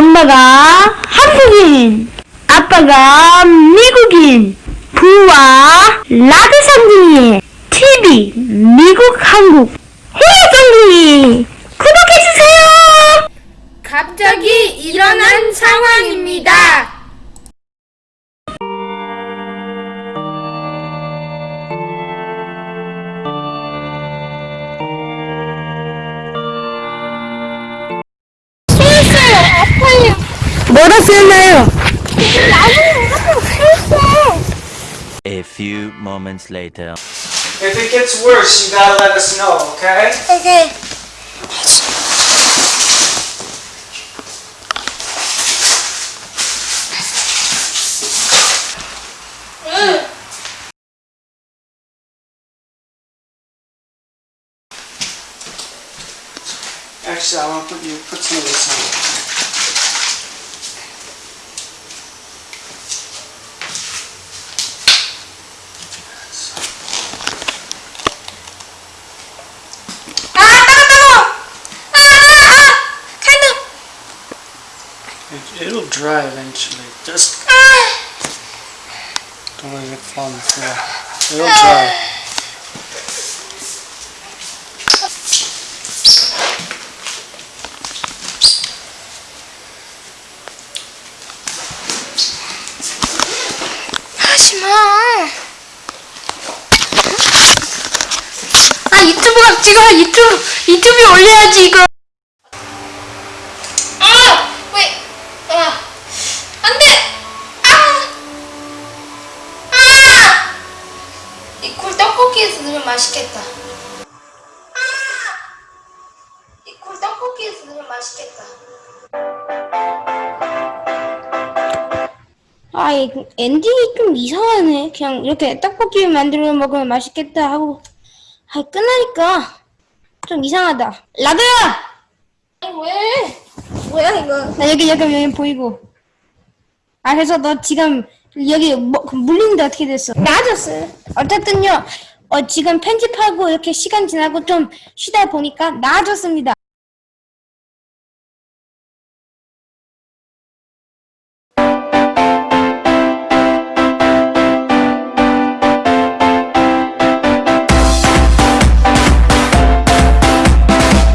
엄마가 한국인, 아빠가 미국인, 부와 라드 상둥이, TV, 미국, 한국, 해외 상둥이, 구독해주세요! 갑자기 일어난 상황입니다. A few moments later. If it gets worse, you gotta let us know, okay? Okay. Actually, I want to put you put some of this on. it'll dry eventually. Just don't let it fall on the floor. It'll dry. 하지마 아 유튜브가 찍어 유튜브 넣으면 맛있겠다 아이굴 떡볶이에서 넣으면 맛있겠다 아, 이 엔딩이 좀 이상하네. 그냥 이렇게 떡볶이 만들어 먹으면 맛있겠다 하고, 아, 끝나니까 좀 이상하다. 라드야! 왜 뭐야 이거 나 여기, 여기, 여기 보이고. 아, 그래서 너 지금 여기 뭐, 그 물리는데 어떻게 됐어? 나아졌어요 어쨌든요, 어, 지금 편집하고 이렇게 시간 지나고 좀 쉬다 보니까 나아졌습니다.